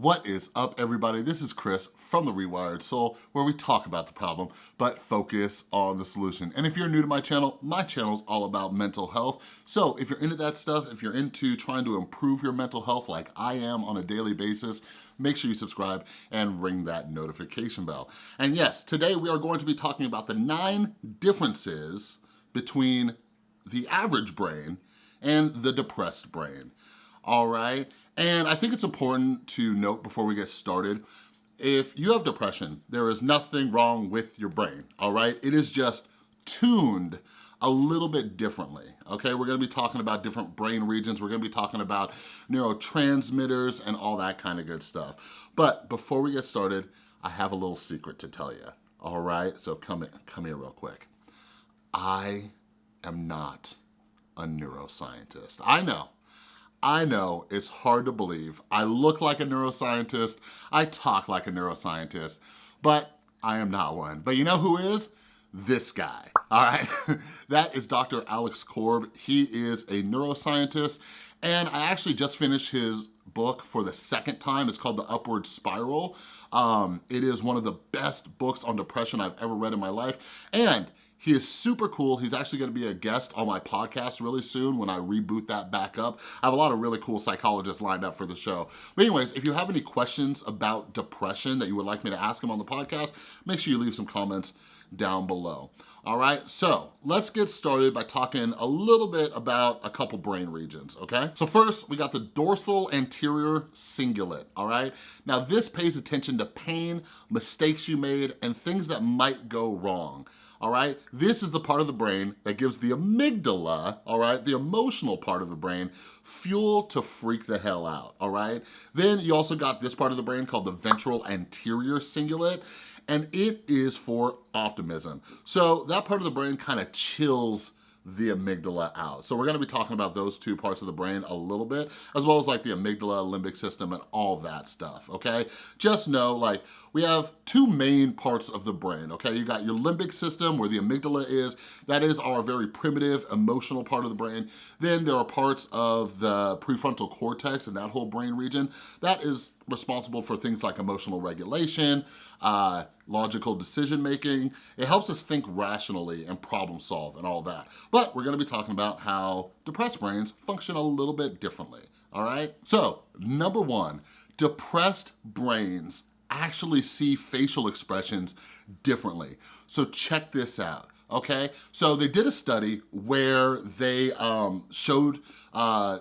What is up, everybody? This is Chris from The Rewired Soul, where we talk about the problem, but focus on the solution. And if you're new to my channel, my channel is all about mental health. So if you're into that stuff, if you're into trying to improve your mental health like I am on a daily basis, make sure you subscribe and ring that notification bell. And yes, today we are going to be talking about the nine differences between the average brain and the depressed brain, all right? And I think it's important to note before we get started, if you have depression, there is nothing wrong with your brain, all right? It is just tuned a little bit differently, okay? We're gonna be talking about different brain regions. We're gonna be talking about neurotransmitters and all that kind of good stuff. But before we get started, I have a little secret to tell you, all right? So come, in, come here real quick. I am not a neuroscientist. I know, I know it's hard to believe. I look like a neuroscientist, I talk like a neuroscientist, but I am not one. But you know who is? This guy, all right? that is Dr. Alex Korb. He is a neuroscientist, and I actually just finished his book for the second time. It's called The Upward Spiral. Um, it is one of the best books on depression I've ever read in my life, and he is super cool. He's actually gonna be a guest on my podcast really soon when I reboot that back up. I have a lot of really cool psychologists lined up for the show. But anyways, if you have any questions about depression that you would like me to ask him on the podcast, make sure you leave some comments down below. All right, so let's get started by talking a little bit about a couple brain regions, okay? So first, we got the dorsal anterior cingulate, all right? Now this pays attention to pain, mistakes you made, and things that might go wrong all right? This is the part of the brain that gives the amygdala, all right, the emotional part of the brain, fuel to freak the hell out, all right? Then you also got this part of the brain called the ventral anterior cingulate, and it is for optimism. So that part of the brain kind of chills the amygdala out. So we're gonna be talking about those two parts of the brain a little bit, as well as like the amygdala, limbic system, and all that stuff, okay? Just know like we have two main parts of the brain, okay? You got your limbic system where the amygdala is, that is our very primitive emotional part of the brain. Then there are parts of the prefrontal cortex and that whole brain region. That is responsible for things like emotional regulation, uh, logical decision making. It helps us think rationally and problem solve and all that. But we're gonna be talking about how depressed brains function a little bit differently, all right? So, number one, depressed brains actually see facial expressions differently. So check this out okay? So they did a study where they um, showed uh,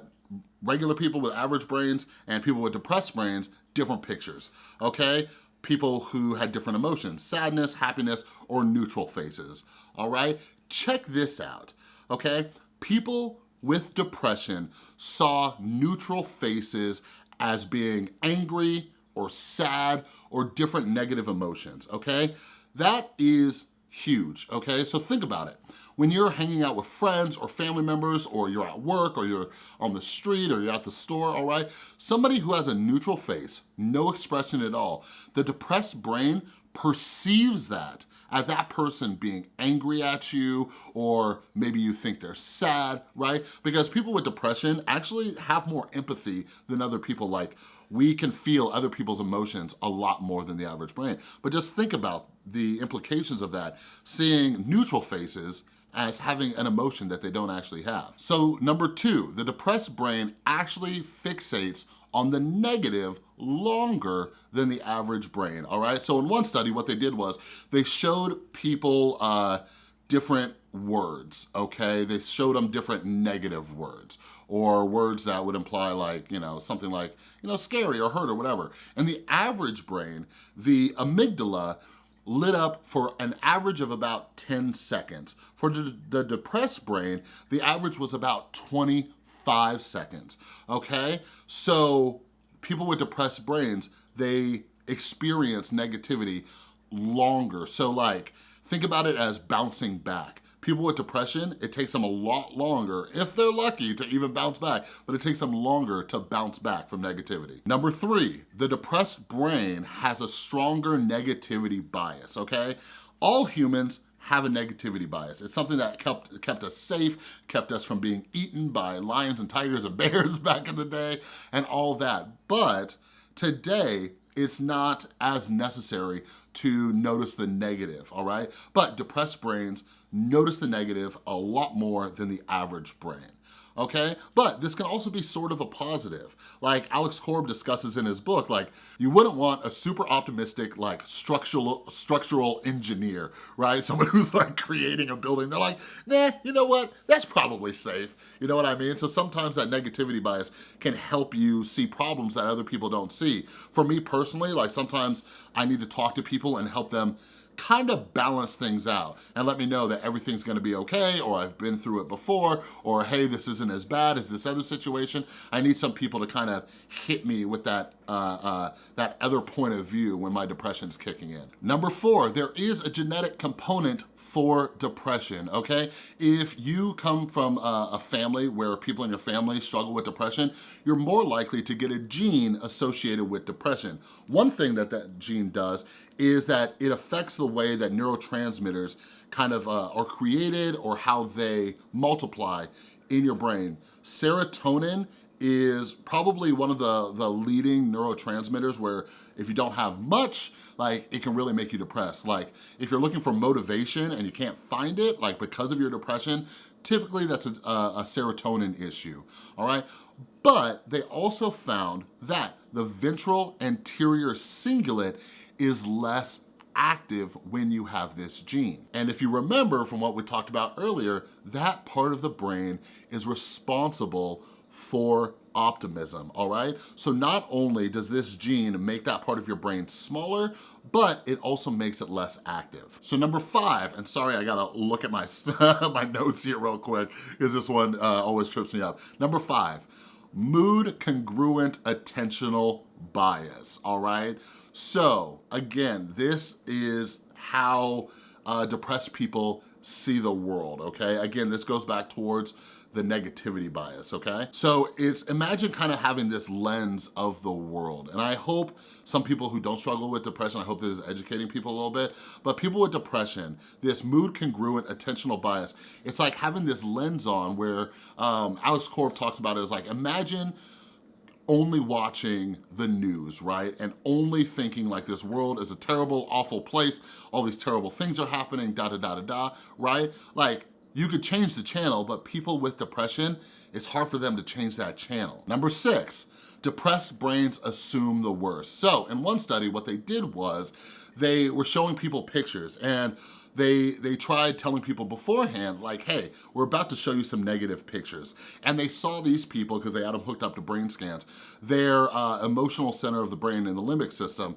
regular people with average brains and people with depressed brains different pictures, okay? People who had different emotions, sadness, happiness, or neutral faces, all right? Check this out, okay? People with depression saw neutral faces as being angry or sad or different negative emotions, okay? That is huge, okay? So think about it. When you're hanging out with friends or family members or you're at work or you're on the street or you're at the store, all right? Somebody who has a neutral face, no expression at all, the depressed brain perceives that as that person being angry at you or maybe you think they're sad, right? Because people with depression actually have more empathy than other people like we can feel other people's emotions a lot more than the average brain. But just think about the implications of that, seeing neutral faces as having an emotion that they don't actually have. So number two, the depressed brain actually fixates on the negative longer than the average brain, all right? So in one study, what they did was they showed people uh, different words, okay? They showed them different negative words or words that would imply like, you know, something like, you know, scary or hurt or whatever. And the average brain, the amygdala, lit up for an average of about 10 seconds. For the, the depressed brain, the average was about 25 seconds, okay? So people with depressed brains, they experience negativity longer. So like, think about it as bouncing back. People with depression, it takes them a lot longer, if they're lucky, to even bounce back, but it takes them longer to bounce back from negativity. Number three, the depressed brain has a stronger negativity bias, okay? All humans have a negativity bias. It's something that kept, kept us safe, kept us from being eaten by lions and tigers and bears back in the day, and all that. But Today, it's not as necessary to notice the negative, all right? But depressed brains notice the negative a lot more than the average brain okay? But this can also be sort of a positive. Like Alex Korb discusses in his book, like you wouldn't want a super optimistic like structural structural engineer, right? Someone who's like creating a building. They're like, nah, you know what? That's probably safe. You know what I mean? So sometimes that negativity bias can help you see problems that other people don't see. For me personally, like sometimes I need to talk to people and help them kind of balance things out and let me know that everything's gonna be okay or I've been through it before or hey, this isn't as bad as this other situation. I need some people to kind of hit me with that, uh, uh, that other point of view when my depression's kicking in. Number four, there is a genetic component for depression, okay? If you come from a, a, family where people in your family struggle with depression, you're more likely to get a gene associated with depression. One thing that that gene does is that it affects the way that neurotransmitters kind of uh, are created or how they multiply in your brain. Serotonin is probably one of the, the leading neurotransmitters where if you don't have much, like it can really make you depressed. Like if you're looking for motivation and you can't find it, like because of your depression, typically that's a, a serotonin issue, all right? But they also found that the ventral anterior cingulate is less active when you have this gene. And if you remember from what we talked about earlier, that part of the brain is responsible for optimism, all right? So not only does this gene make that part of your brain smaller, but it also makes it less active. So number five, and sorry, I gotta look at my, my notes here real quick, because this one uh, always trips me up. Number five, mood congruent attentional bias, all right? So again, this is how uh, depressed people see the world, okay? Again, this goes back towards the negativity bias, okay? So it's, imagine kind of having this lens of the world. And I hope some people who don't struggle with depression, I hope this is educating people a little bit, but people with depression, this mood congruent attentional bias, it's like having this lens on where um, Alex Korb talks about it as like, imagine only watching the news, right? And only thinking like this world is a terrible, awful place, all these terrible things are happening, da da da da da, right? Like you could change the channel, but people with depression, it's hard for them to change that channel. Number six, depressed brains assume the worst. So in one study, what they did was they were showing people pictures and they, they tried telling people beforehand, like, hey, we're about to show you some negative pictures. And they saw these people, because they had them hooked up to brain scans, their uh, emotional center of the brain in the limbic system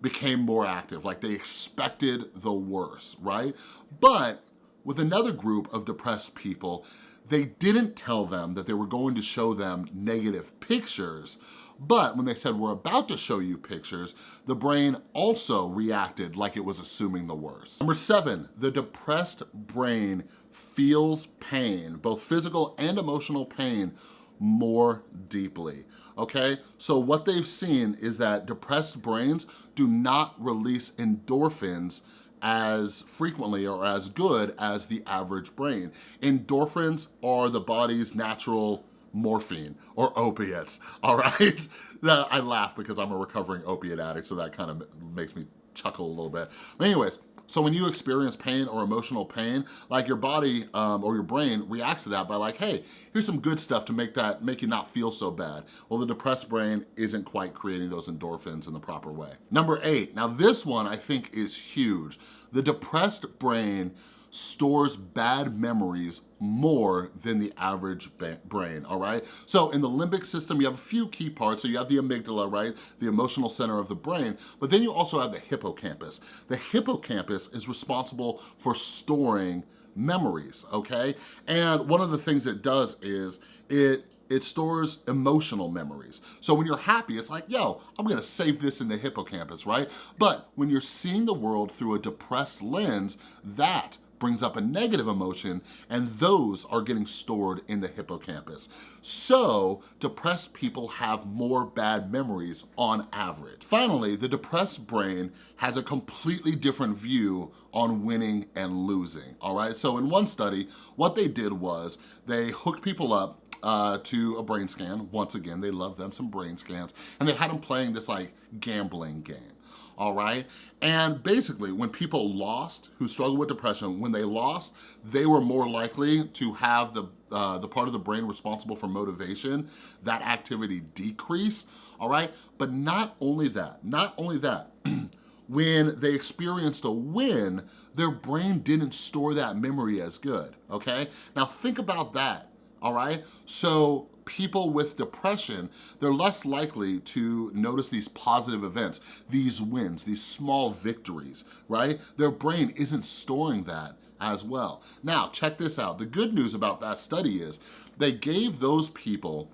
became more active, like they expected the worst, right? But with another group of depressed people, they didn't tell them that they were going to show them negative pictures, but when they said, we're about to show you pictures, the brain also reacted like it was assuming the worst. Number seven, the depressed brain feels pain, both physical and emotional pain, more deeply, okay? So what they've seen is that depressed brains do not release endorphins as frequently or as good as the average brain. Endorphins are the body's natural morphine or opiates, all right? I laugh because I'm a recovering opiate addict, so that kind of makes me chuckle a little bit. But anyways, so when you experience pain or emotional pain, like your body um, or your brain reacts to that by like, hey, here's some good stuff to make that make you not feel so bad. Well, the depressed brain isn't quite creating those endorphins in the proper way. Number eight, now this one I think is huge. The depressed brain stores bad memories more than the average brain, all right? So in the limbic system, you have a few key parts. So you have the amygdala, right? The emotional center of the brain, but then you also have the hippocampus. The hippocampus is responsible for storing memories, okay? And one of the things it does is it it stores emotional memories. So when you're happy, it's like, yo, I'm gonna save this in the hippocampus, right? But when you're seeing the world through a depressed lens, that brings up a negative emotion and those are getting stored in the hippocampus. So depressed people have more bad memories on average. Finally, the depressed brain has a completely different view on winning and losing, all right? So in one study, what they did was they hooked people up uh, to a brain scan. Once again, they love them some brain scans. And they had them playing this like gambling game all right? And basically, when people lost, who struggled with depression, when they lost, they were more likely to have the, uh, the part of the brain responsible for motivation, that activity decrease, all right? But not only that, not only that, when they experienced a win, their brain didn't store that memory as good, okay? Now think about that, all right? So people with depression, they're less likely to notice these positive events, these wins, these small victories, right? Their brain isn't storing that as well. Now, check this out. The good news about that study is they gave those people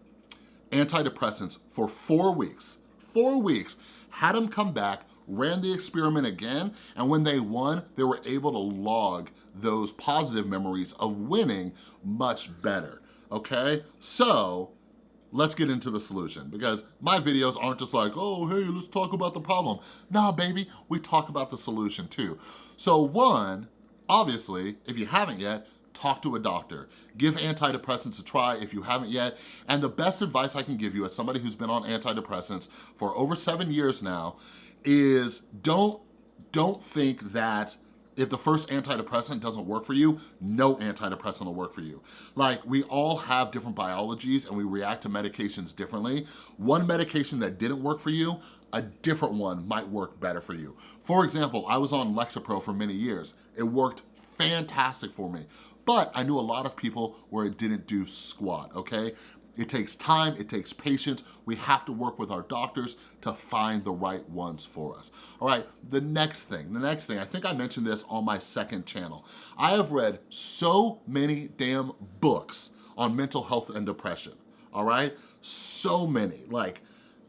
antidepressants for four weeks, four weeks, had them come back, ran the experiment again, and when they won, they were able to log those positive memories of winning much better okay? So, let's get into the solution because my videos aren't just like, oh, hey, let's talk about the problem. Nah, baby, we talk about the solution too. So one, obviously, if you haven't yet, talk to a doctor. Give antidepressants a try if you haven't yet. And the best advice I can give you as somebody who's been on antidepressants for over seven years now is don't, don't think that if the first antidepressant doesn't work for you, no antidepressant will work for you. Like, we all have different biologies and we react to medications differently. One medication that didn't work for you, a different one might work better for you. For example, I was on Lexapro for many years. It worked fantastic for me. But I knew a lot of people where it didn't do squat, okay? It takes time, it takes patience. We have to work with our doctors to find the right ones for us. All right, the next thing, the next thing, I think I mentioned this on my second channel. I have read so many damn books on mental health and depression, all right? So many, like,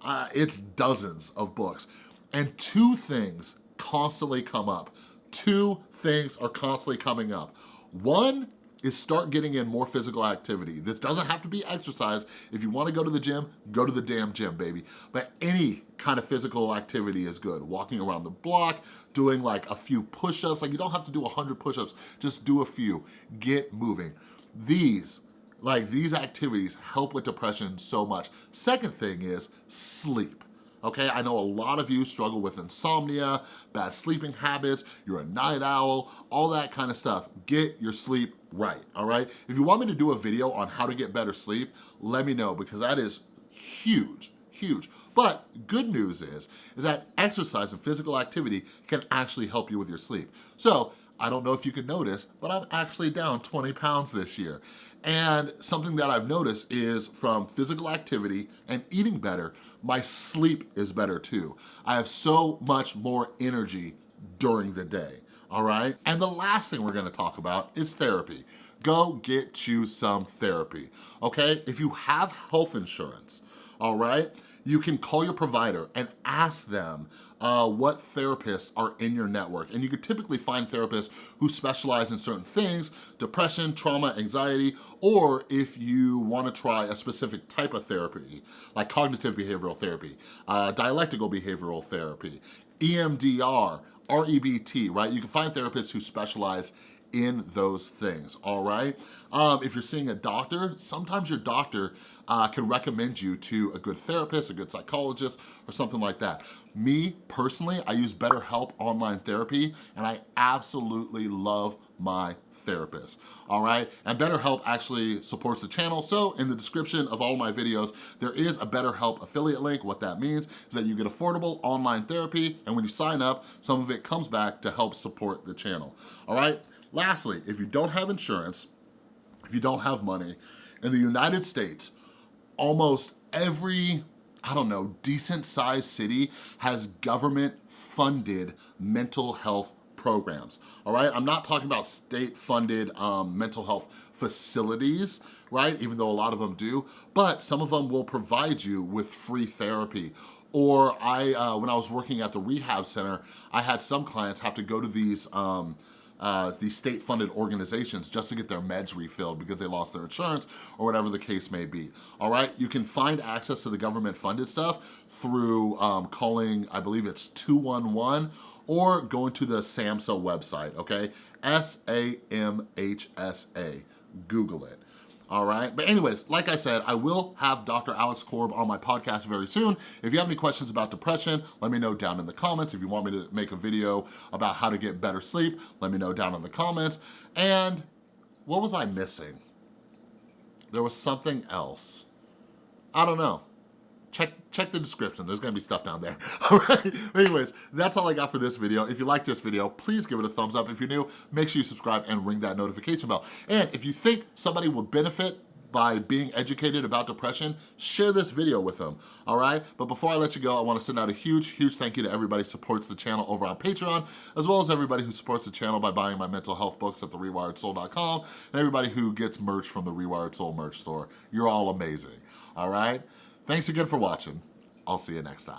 uh, it's dozens of books. And two things constantly come up. Two things are constantly coming up. One is start getting in more physical activity. This doesn't have to be exercise. If you wanna go to the gym, go to the damn gym, baby. But any kind of physical activity is good. Walking around the block, doing like a few push-ups. Like you don't have to do 100 push-ups, just do a few. Get moving. These, like these activities help with depression so much. Second thing is sleep okay? I know a lot of you struggle with insomnia, bad sleeping habits, you're a night owl, all that kind of stuff. Get your sleep right, all right? If you want me to do a video on how to get better sleep, let me know because that is huge, huge. But good news is, is that exercise and physical activity can actually help you with your sleep. So I don't know if you can notice, but I'm actually down 20 pounds this year. And something that I've noticed is from physical activity and eating better, my sleep is better too. I have so much more energy during the day, all right? And the last thing we're gonna talk about is therapy. Go get you some therapy, okay? If you have health insurance, all right, you can call your provider and ask them uh, what therapists are in your network. And you could typically find therapists who specialize in certain things, depression, trauma, anxiety, or if you wanna try a specific type of therapy, like cognitive behavioral therapy, uh, dialectical behavioral therapy, EMDR, REBT, right? You can find therapists who specialize in those things, all right? Um, if you're seeing a doctor, sometimes your doctor uh, can recommend you to a good therapist, a good psychologist, or something like that. Me, personally, I use BetterHelp Online Therapy, and I absolutely love my therapist, all right? And BetterHelp actually supports the channel, so in the description of all my videos, there is a BetterHelp affiliate link. What that means is that you get affordable online therapy, and when you sign up, some of it comes back to help support the channel, all right? Lastly, if you don't have insurance, if you don't have money, in the United States, almost every, I don't know, decent sized city has government funded mental health programs, all right? I'm not talking about state funded um, mental health facilities, right? Even though a lot of them do, but some of them will provide you with free therapy or I, uh, when I was working at the rehab center, I had some clients have to go to these um, uh, these state-funded organizations just to get their meds refilled because they lost their insurance or whatever the case may be, all right? You can find access to the government-funded stuff through um, calling, I believe it's 211, or going to the SAMHSA website, okay? S-A-M-H-S-A, Google it. All right? But anyways, like I said, I will have Dr. Alex Korb on my podcast very soon. If you have any questions about depression, let me know down in the comments. If you want me to make a video about how to get better sleep, let me know down in the comments. And what was I missing? There was something else. I don't know. Check, check the description. There's gonna be stuff down there. All right. Anyways, that's all I got for this video. If you like this video, please give it a thumbs up. If you're new, make sure you subscribe and ring that notification bell. And if you think somebody would benefit by being educated about depression, share this video with them, all right? But before I let you go, I wanna send out a huge, huge thank you to everybody who supports the channel over on Patreon, as well as everybody who supports the channel by buying my mental health books at therewiredsoul.com, and everybody who gets merch from the Rewired Soul merch store. You're all amazing, all right? Thanks again for watching. I'll see you next time.